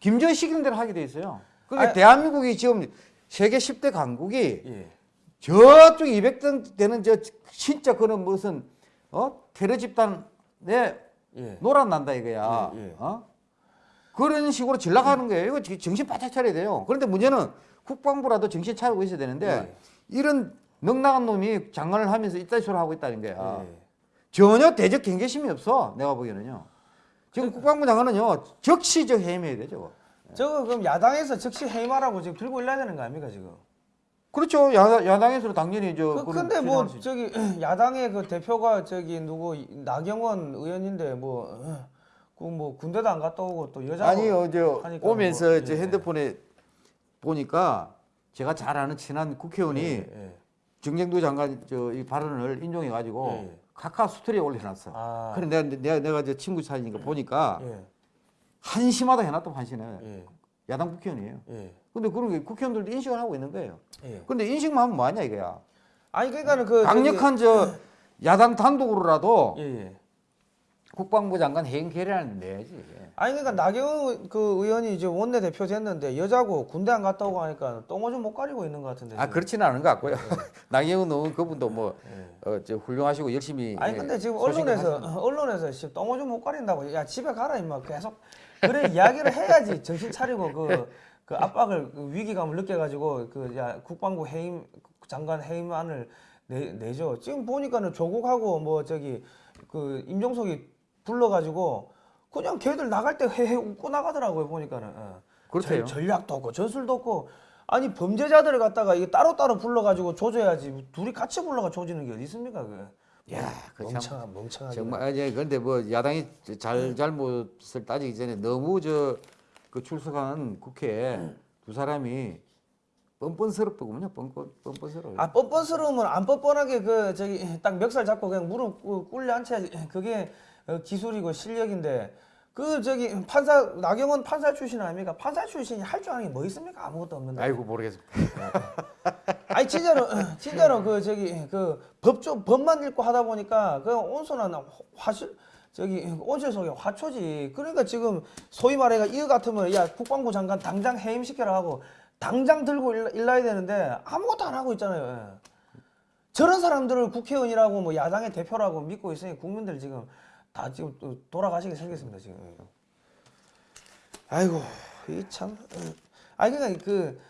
김정은 시키는 대로 하게 돼 있어요. 그러니까 아, 대한민국이 지금 세계 10대 강국이 예. 저쪽 200등 되는 저 진짜 그런 무슨 어 테러 집단에 예. 놀아난다 이거야. 예, 예. 어? 그런 식으로 전락하는 거예요. 이거 지- 정신 바짝 차려야 돼요. 그런데 문제는 국방부라도 정신 차리고 있어야 되는데 예. 이런 넉나간 놈이 장관을 하면서 이딴 소리 하고 있다는 거야. 예. 전혀 대적 경계심이 없어. 내가 보기에는요. 지금 국방부 장관은요 적시적 해임해야 되죠. 저거 그럼 야당에서 즉시 해임하라고 지금 들고 일러야 되는 거 아닙니까 지금? 그렇죠. 야, 야당에서는 당연히 저 그, 근데 뭐. 저기 야당의 그 대표가 저기 누구 나경원 의원인데 뭐 그뭐 군대도 안 갔다 오고 또 여자 아니 어제 하니까 오면서 뭐, 저 예. 핸드폰에 보니까 제가 잘 아는 친한 국회의원이 예. 정쟁도 장관 저이 발언을 인용해 가지고 예. 카카 스토리에 올려놨어. 아. 그래 내가 내가 내가 저 친구 사이니까 보니까 예. 한심하다 해놨던 한심해. 예. 야당 국회의원이에요. 예. 근데 그런 게 국회의원들도 인식을 하고 있는 거예요. 예. 근데 인식만 하면 뭐하냐 이거야. 아니 그러니까는 그 강력한 저 야당 단독으로라도 저기, 예, 예. 국방부 장관 해임 계례안을 내야지. 아니 그러니까 나경원 그 의원이 이제 원내 대표 됐는데 여자고 군대 안 갔다 오고 하니까 똥오줌 못 가리고 있는 것 같은데. 아 지금. 그렇지는 않은 것 같고요. 나경원 의원 그분도 뭐 예. 어, 저 훌륭하시고 열심히. 아니 예, 근데 지금 소신을 언론에서 하시는- 언론에서 씨 똥오줌 못 가린다고 야 집에 가라 임마 계속 그래 이야기를 해야지 정신 차리고 그 그 압박을 그 위기감을 느껴가지고 그 야 국방부 해임 장관 해임안을 내, 내죠. 지금 보니까는 조국하고 뭐 저기 그 임종석이 불러가지고 그냥 걔들 나갈 때 헤헤 웃고 나가더라고요 보니까는. 어. 그렇대요. 전- 전략도 없고 전술도 없고 아니 범죄자들을 갖다가 이게 따로 따로 불러가지고 조져야지 둘이 같이 불러가 조지는 게 어디 있습니까 그. 야, 그 참. 멍청한 멍청하게. 정말 이제 근데 뭐 야당이 잘 잘못을 따지기 전에 너무 저 그 출석한 국회에 두 사람이 뻔뻔스럽더군요. 뻔뻔 뻔뻔스러워. 아 뻔뻔스러우면 안 뻔뻔하게 그 저기 딱 멱살 잡고 그냥 무릎 꿇- 꿇려 앉혀야지 그게 어, 기술이고 실력인데 그 저기 판사 나경원 판사 출신 아닙니까? 판사 출신이 할 줄 아는 게 뭐 있습니까? 아무것도 없는데. 아이고 모르겠습니다. 아니 진짜로 진짜로 그 저기 그 법조 법만 읽고 하다 보니까 그 온순한 화실 저기 온실 속의 화초지. 그러니까 지금 소위 말해가 이거 같으면 야 국방부 장관 당장 해임 시켜라 하고 당장 들고 일, 일나야 되는데 아무것도 안 하고 있잖아요. 예. 저런 사람들을 국회의원이라고 뭐 야당의 대표라고 믿고 있으니 국민들 지금 다 지금 또 돌아가시게 생겼습니다 지금. 예. 아이고 이참 아니 그러니까 그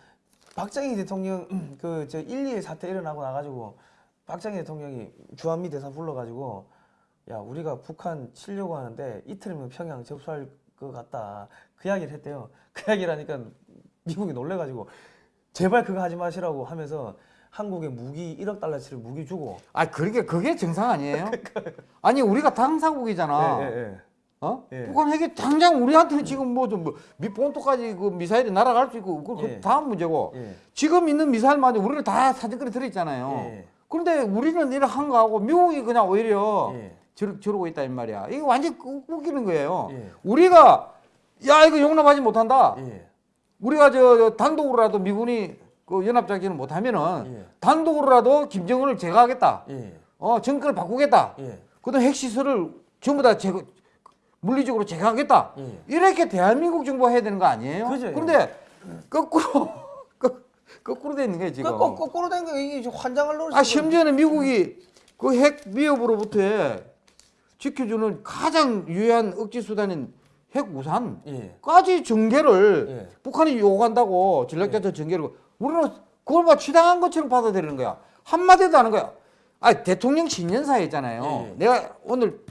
박정희 대통령 그 저 1.2 사태 일어나고 나가지고 박정희 대통령이 주한미 대사 불러가지고 야 우리가 북한 치려고 하는데 이틀이면 평양 접수할 것 같다. 그 이야기를 했대요. 그 이야기를 하니까 미국이 놀래가지고 제발 그거 하지 마시라고 하면서 한국에 무기 1억 달러치를 무기 주고 아 그러게 그게 정상 아니에요? 아니 우리가 당사국이잖아. 예, 예, 예. 어? 예. 북한 핵이 당장 우리한테 지금 뭐좀 미본토까지 그 미사일이 날아갈 수 있고 그, 그 예. 다음 문제고 예. 지금 있는 미사일만 우리는 다 사정거리 들어있잖아요. 예. 그런데 우리는 이런 한 거하고 미국이 그냥 오히려 예. 저러, 저러고 있다 이 말이야. 이게 완전 히 웃기는 거예요. 예. 우리가 야 이거 용납하지 못한다. 예. 우리가 저, 저 단독으로라도 미군이 그 연합작전을 못하면은 예. 단독으로라도 김정은을 제거하겠다. 예. 어 정권을 바꾸겠다. 예. 그다음 핵시설을 전부 다 제거 물리적으로 제거하겠다. 예. 이렇게 대한민국 정부가 해야 되는 거 아니에요? 그죠, 예. 그런데 거꾸로 거- 거꾸로 돼 있는 거예요 지금. 그 거- 거 꾸로 된 거 이게 환장을 노릇 아 심지어는 미국이 그 핵 위협으로부터 지켜주는 가장 유효한 억지 수단인 핵 우산까지 예. 전개를 예. 북한이 요구한다고 전략자체 전개를 우리는 그걸 막 취당한 것처럼 받아들이는 거야 한마디도 안 하는 거야. 아 대통령 신년사에 있잖아요. 예, 예. 내가 오늘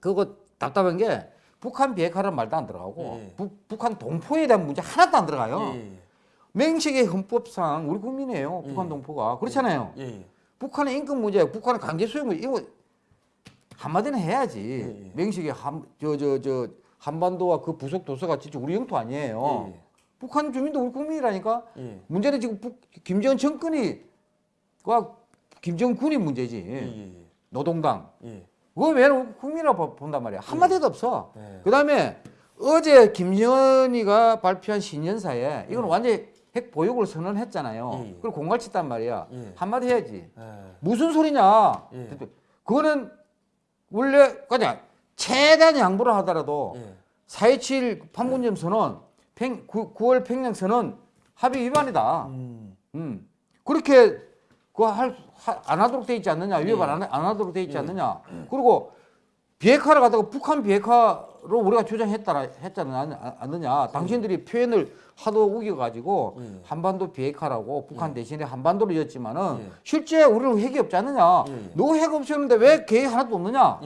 그거 답답한 게 북한 비핵화라는 말도 안 들어가고 예, 예. 북, 북한 동포에 대한 문제 하나도 안 들어가요. 예. 예. 맹식의 헌법상 우리 국민이에요. 북한 예. 동포가 그렇잖아요. 예. 예. 북한의 인권 문제, 북한의 강제 수용 문제 이거 한마디는 해야지. 예, 예. 맹식의 한 저 저 저 한반도와 그 부속 도서가 진짜 우리 영토 아니에요. 예, 예. 북한 주민도 우리 국민이라니까. 예. 문제는 지금 북, 김정은 정권이 과 김정군이 문제지. 예. 예. 노동당. 예. 그거 왜 국민이라고 봐- 본단 말이야. 한마디도 없어. 예. 그다음에 어제 김정은이가 발표한 신년사에 이건 완전 핵 보육을 선언했잖아요. 예, 예. 그걸 공갈 쳤단 말이야. 예. 한마디 해야지. 예. 무슨 소리냐? 예. 그거는 원래 그냥 최대한 양보를 하더라도 예. 4.27 판문점 선언, 평, 9, 9월 평양 선언 합의 위반이다. 음. 음. 그렇게 그거 할, 하, 안 하도록 돼 있지 않느냐? 위반 예. 안, 안 하도록 돼 있지 않느냐? 그리고 비핵화를 갖다가 북한 비핵화로 우리가 주장했다 했잖아 않느냐? 당신들이 표현을 하도 우겨가지고 예. 한반도 비핵화라고 북한 대신에 한반도로 예. 실제 우리는 핵이 없지 않느냐? 예, 예. 너핵 없었는데 왜 계획 하나도 없느냐?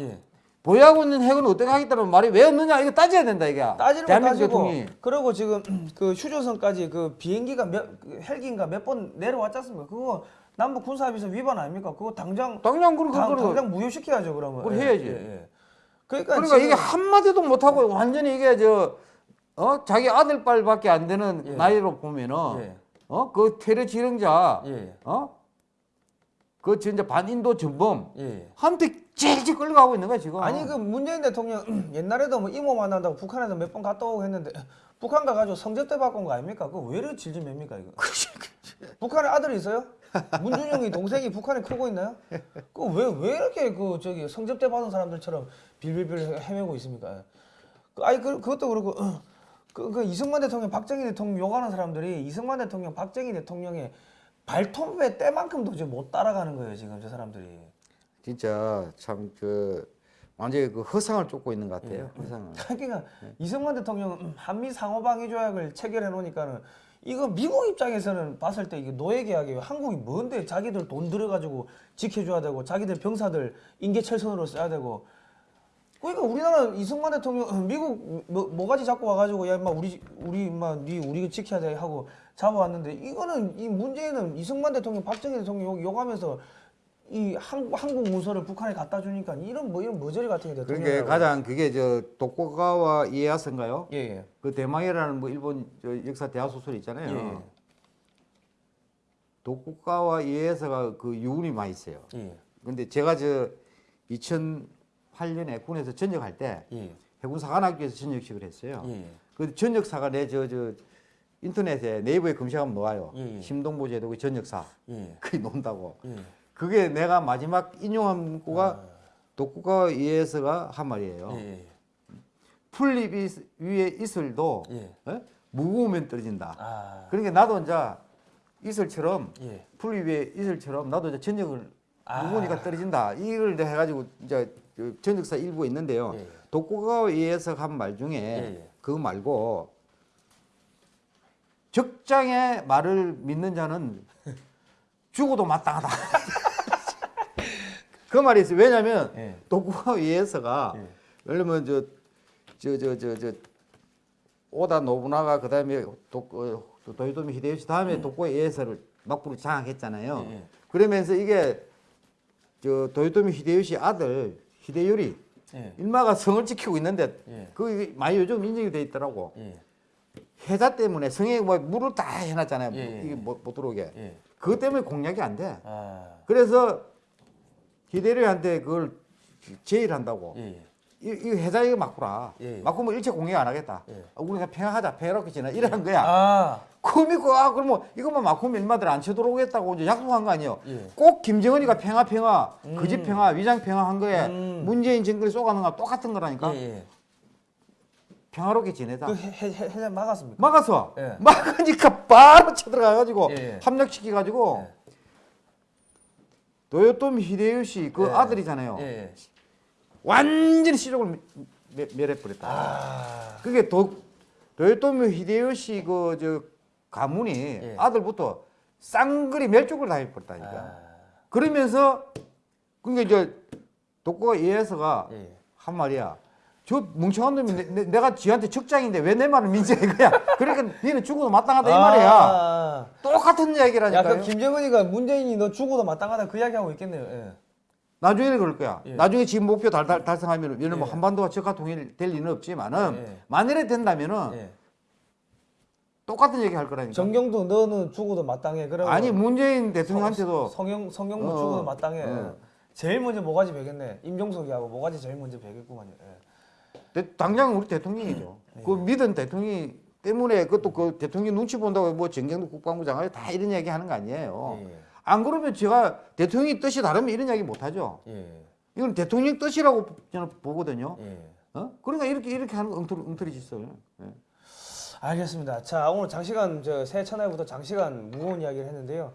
예. 보유하고 있는 핵은 어떻게 하겠다는 말이 왜 없느냐? 이거 따져야 된다 이게. 따지는 거 따지고 대통령이. 그리고 지금 그 휴전선까지 그 비행기가 몇그 헬기인가 몇 번 내려왔지 않습니까? 그거 남북 군사합의서 위반 아닙니까? 그거 당장 당장 그런 당, 거 당장 무효시켜야죠 그러면. 그걸 예, 해야지. 예, 예. 그러니까, 그러니까 이게 한마디도 못하고 완전히 이게 저, 어? 자기 아들빨밖에 안 되는 예. 나이로 보면은, 예. 어? 그 테러 지령자, 예. 어? 그 진짜 반인도 전범, 예. 한테 찔찔 끌려가고 있는 거야, 지금. 아니 그 문재인 대통령 옛날에도 뭐 이모 만난다고 북한에서 몇 번 갔다 오고 했는데 북한 가가지고 성접대 받고 온 거 아닙니까? 그거 왜 이렇게 질질 맵니까 이거? 북한에 아들이 있어요? 문준영이 동생이 북한에 크고 있나요? 그 왜 왜 이렇게 그 저기 성접대 받은 사람들처럼 빌빌빌 헤매고 있습니까? 그 아니 그 그것도 그렇고 그, 그 이승만 대통령, 박정희 대통령 욕하는 사람들이 이승만 대통령, 박정희 대통령의 발톱의 때만큼도 지금 못 따라가는 거예요 지금 저 사람들이. 진짜 참 그 완전히 그 허상을 쫓고 있는 것 같아요. 허상을. 그러니까 이승만 대통령은 음, 한미 상호방위 조약을 체결해 놓으니까는 이거 미국 입장에서는 봤을 때 이게 노예 계약이에요. 한국이 뭔데 자기들 돈 들여가지고 지켜줘야 되고 자기들 병사들 인계철선으로 써야 되고 그러니까 우리나라 이승만 대통령 음, 미국 뭐, 뭐가지 잡고 와가지고 야 임마 우리 우리 임마 니 우리 지켜야 돼 하고 잡아왔는데 이거는 이 문제는 이승만 대통령 박정희 대통령 욕, 욕하면서 이 한국 한국 문서를 북한에 갖다 주니까 이런 뭐 이런 머저리 같은 게 그러니까 대통령이라고. 가장 그게 저 도쿠가와 이에야스인가요? 예 예. 그 대망이라는 뭐 일본 저 역사 대화 소설 있잖아요. 예, 예. 도쿠가와 이에야스가 그 유운이 많이 있어요. 예. 근데 제가 저 2008년에 군에서 전역할 때 예. 해군 사관학교에서 전역식을 했어요. 예. 그 전역사가 내 저 저 인터넷에 네이버에 검색하면 나와요. 예, 예. 심동보 제독의 전역사. 예. 그게 논다고. 예. 그게 내가 마지막 인용한 문구가 도쿠가와 이에야스가 한 말이에요. 아. 예. 풀잎 이- 위에 이슬도 예. 어? 무거우면 떨어진다. 아. 그러니까 나도 이제 이슬처럼 예. 풀잎 위에 이슬처럼 나도 이제 전역을 아. 무거우니까 떨어진다. 이걸 이제 해가지고 이제 그 전역사 일부가 있는데요. 예. 독고가에 의해서 한 말 중에 예. 그거 말고 적장의 말을 믿는 자는 죽어도 마땅하다. 그 말이 있어요. 왜냐하면 예. 독고가 의해서가 예. 왜냐면 저 저 저 저 저 오다 노부나가 그 다음에 독 어, 도요토미 히데요시 다음에 독고에 의해서를 막부로 장악했잖아요. 예, 예. 그러면서 이게 저 도요토미 히데요시 아들 히데요리 예. 일마가 성을 지키고 있는데 예. 그 많이 요즘 인정이 돼 있더라고. 예. 해자 때문에 성에 뭐 물을 다 해놨잖아요. 예, 예. 이게 못, 못 들어오게. 예. 그것 때문에 공략이 안 돼. 아. 그래서 히데요리한테 그걸 제의한다고. 예. 이, 이 해자 이거 막구라. 예, 예. 막구면 일체 공략 안 하겠다. 예. 아, 우리가 평화하자. 평화롭게 지내. 이러는 거야. 아. 믿고 아 그러면 이것만 막으면 일마들 안 쳐들어오겠다고 이제 약속한 거 아니에요. 예. 꼭 김정은이가 평화 평화, 거짓 평화, 위장 평화 한 거에 음. 문재인 정권이 쏘가는 거 똑같은 거라니까. 예. 예. 평화롭게 지내자. 그 해, 해, 해, 막았습니까? 막았어. 예. 막으니까 바로 쳐들어가가지고 예, 예. 합력시켜가지고 예. 도요토미 히데요시 그 예. 아들이잖아요. 예. 예. 완전히 시력을 멸- 멸해버렸다. 아. 그게 도, 도요토미 히데요시 그 저 가문이 예. 아들부터 쌍거리 멸족을 당해버렸다니까. 아. 그러면서 그게 이제 독고가 이에서가 예. 한 말이야. 저 멍청한 놈이 내, 가 지한테 적장인데 왜 내 말을 민지해 거야. 그러니까 니는 죽어도 마땅하다 이 말이야. 아. 똑같은 야, 이야기라니까요. 그 김정은이가 문재인이 너 죽어도 마땅하다 그 이야기 하고 있겠네요. 예. 나중에는 그럴 거야. 예. 나중에 지금 목표 달, 달, 달성하면 예를 뭐 예. 한반도가 적화 통일될 리는 없지만은 예. 만일에 된다면은 예. 똑같은 얘기 할 거라니까. 정경도 너는 죽어도 마땅해. 그러고 아니 문재인 대통령한테도 성, 성 성형도 어, 죽어도 마땅해. 어. 제일 먼저 모가지 베겠네. 임종석이하고 모가지 제일 먼저 베겠구만요. 당장 우리 대통령이죠. 그 믿은 대통령이 때문에 그것도 그 대통령 눈치 본다고 뭐 정경도 국방부 장관이 다 이런 얘기 하는 거 아니에요. 예. 안 그러면 제가 대통령이 뜻이 다르면 이런 이야기 못 하죠. 예. 이건 대통령 뜻이라고 저는 보거든요. 예. 어? 그러니까 이렇게 이렇게 하는 거 엉터리, 엉터리 짓어요. 예. 알겠습니다. 자 오늘 장시간 저 새해 첫날부터 장시간 무거운 이야기를 했는데요.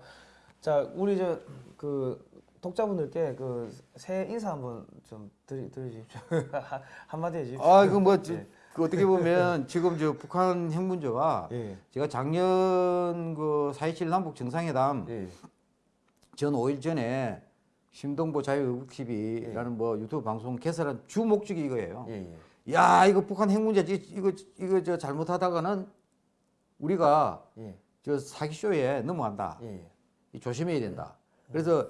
자 우리 저그 독자분들께 그 새해 인사 한번 좀 드리 드리십시오. 한마디 해주십시오. 아, 이거 뭐 저- 예. 그 어떻게 보면 지금 저 북한 핵 문제가 예. 제가 작년 그 4.27 남북 정상회담 예. 전 5일 전에 심동보 자유의국 TV라는 뭐 유튜브 방송 개설한 주 목적이 이거예요. 예. 예. 야 이거 북한 핵 문제 이- 이거 이거 저 잘못하다가는 우리가 예. 저 사기쇼에 넘어간다. 예. 이 조심해야 된다. 그래서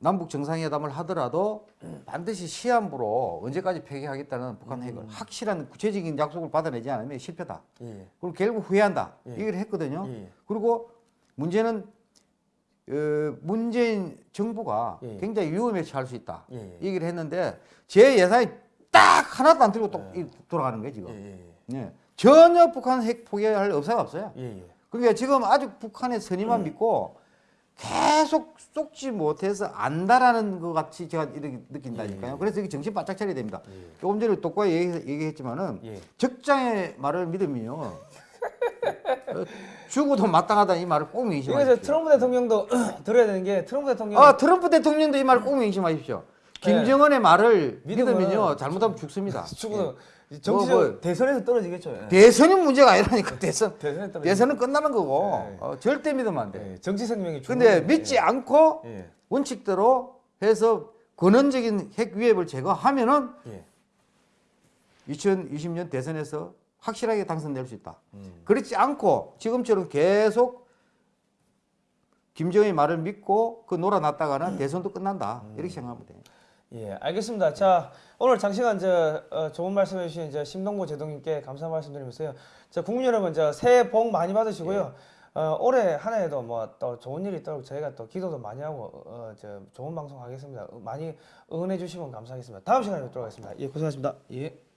남북 정상회담을 하더라도 반드시 시한부로 언제까지 폐기하겠다는 북한 핵을 확실한 구체적인 약속을 받아내지 않으면 실패다. 예. 그리고 결국 후회한다. 예. 얘기를 했거든요. 예. 그리고 문제는 어, 문재인 정부가 예. 굉장히 위험에 처할 수 있다. 예. 얘기를 했는데 제 예상이 딱 하나도 안 들고 또 이- 돌아가는 거예요 지금. 예. 네. 전혀 북한 핵 포기할 의사가 없어요. 예. 예. 그러니까 지금 아주 북한의 선의만 믿고 계속 쏙지 못해서 안다라는 것 같이 제가 이렇게 느낀다니까요. 예. 그래서 이게 정신 바짝 차려야 됩니다. 예. 조금 전에 똑과 얘기, 얘기 했지만은 예. 적장의 말을 믿으면요. 어, 죽어도 마땅하다 이 말을 꼭 명심하십시오. 이제 트럼프 대통령도 들어야 되는 게 트럼프 대통령 아 트럼프 대통령도 이 말을 꼭 명심하십시오. 김정은의 말을 믿으면요 잘못하면 죽습니다. 축구는 예. 정치적 뭐- 대선에서 떨어지겠죠. 예. 대선이 문제가 아니라니까 대선. 대선에 떨어지. 대선은 끝나는 거고 네. 어, 절대 믿으면 안 돼. 예, 정치 생명이. 근데 믿지 거예요. 않고 예. 원칙대로 해서 근원적인 핵 위협을 제거하면은 예. 2020년 대선에서 확실하게 당선될 수 있다. 음. 그렇지 않고 지금처럼 계속 김정의 말을 믿고 그 놀아놨다가는 대선도 끝난다. 이렇게 생각하면 돼. 예, 알겠습니다. 자, 오늘 장시간 저 어, 좋은 말씀해 주신 저 심동보 제동님께 감사 말씀드리면서요. 자, 국민 여러분, 저 새해 복 많이 받으시고요. 어, 올해 한 해에도 뭐 또 좋은 일이 있도록 저희가 또 기도도 많이 하고 어, 저 좋은 방송 하겠습니다. 많이 응원해 주시면 감사하겠습니다. 다음 시간에 뵙도록 하겠습니다. 예, 고생하셨습니다. 예.